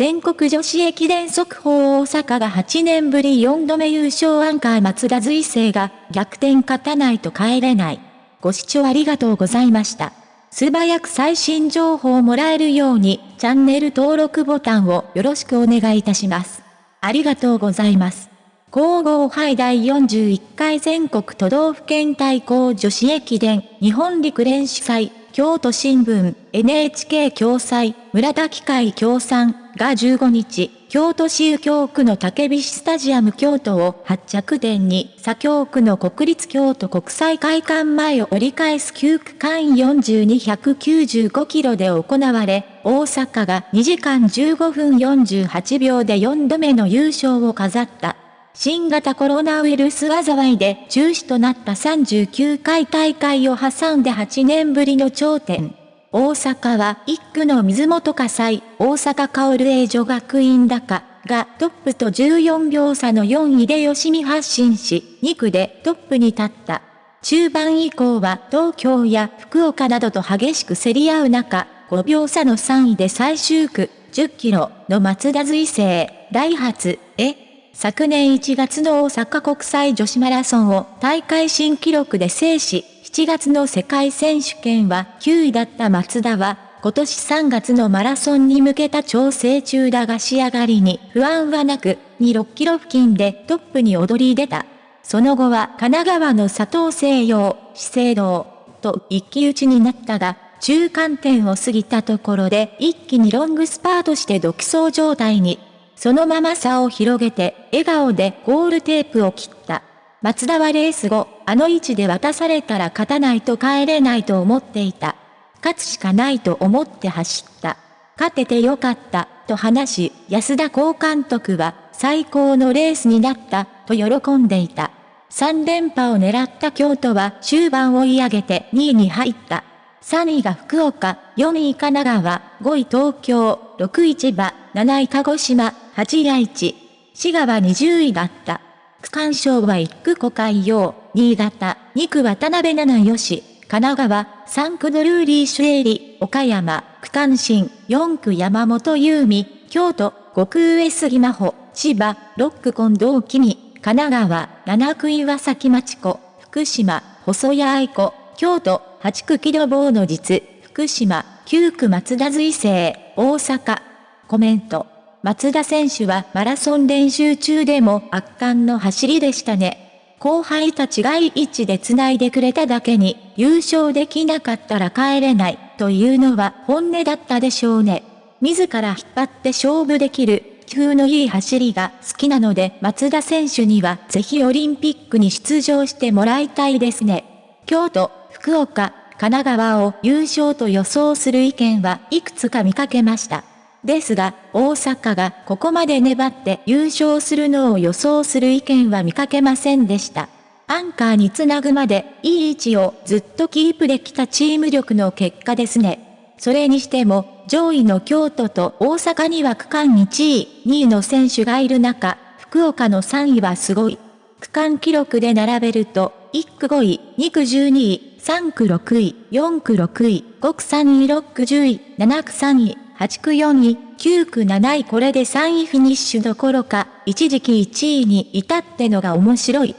全国女子駅伝速報大阪が8年ぶり4度目優勝アンカー松田随成が逆転勝たないと帰れない。ご視聴ありがとうございました。素早く最新情報をもらえるようにチャンネル登録ボタンをよろしくお願いいたします。ありがとうございます。皇后杯第41回全国都道府県対抗女子駅伝日本陸連主催京都新聞、NHK 共催、村田機械協賛が15日、京都市右京区の竹菱スタジアム京都を発着点に、左京区の国立京都国際会館前を折り返す9区間4295キロで行われ、大阪が2時間15分48秒で4度目の優勝を飾った。新型コロナウイルス災いで中止となった39回大会を挟んで8年ぶりの頂点。大阪は1区の水本火災、大阪薫英女学院高がトップと14秒差の4位で吉見発進し、2区でトップに立った。中盤以降は東京や福岡などと激しく競り合う中、5秒差の3位で最終区10キロの松田随成、ダイハツ、へ、昨年1月の大阪国際女子マラソンを大会新記録で制し、7月の世界選手権は9位だった松田は、今年3月のマラソンに向けた調整中だが仕上がりに不安はなく、2、6キロ付近でトップに躍り出た。その後は神奈川の佐藤西洋、資生堂と一騎打ちになったが、中間点を過ぎたところで一気にロングスパートして独走状態に。そのまま差を広げて、笑顔でゴールテープを切った。松田はレース後、あの位置で渡されたら勝たないと帰れないと思っていた。勝つしかないと思って走った。勝ててよかった、と話し、安田高監督は、最高のレースになった、と喜んでいた。3連覇を狙った京都は終盤追い上げて2位に入った。3位が福岡、4位神奈川、5位東京、6位千葉、7位鹿児島、8位愛知。滋賀は20位だった。区間賞は1区小海洋、新潟、2区渡辺七吉、神奈川、3区ドルーリーシュエリ、岡山、区間新、4区山本優美、京都、5区上杉真帆、千葉、6区近藤君、神奈川、7区岩崎町子、福島、細谷愛子、京都、8区木戸坊の実、福島、9区松田随成、大阪。コメント。松田選手はマラソン練習中でも圧巻の走りでしたね。後輩たちがい位置で繋いでくれただけに、優勝できなかったら帰れない、というのは本音だったでしょうね。自ら引っ張って勝負できる、急のいい走りが好きなので松田選手にはぜひオリンピックに出場してもらいたいですね。京都、福岡、神奈川を優勝と予想する意見はいくつか見かけました。ですが、大阪がここまで粘って優勝するのを予想する意見は見かけませんでした。アンカーにつなぐまでいい位置をずっとキープできたチーム力の結果ですね。それにしても、上位の京都と大阪には区間1位、2位の選手がいる中、福岡の3位はすごい。区間記録で並べると、1区5位、2区12位、3区6位、4区6位、5区3位、6区10位、7区3位、8区4位、9区7位これで3位フィニッシュどころか、一時期1位に至ってのが面白い。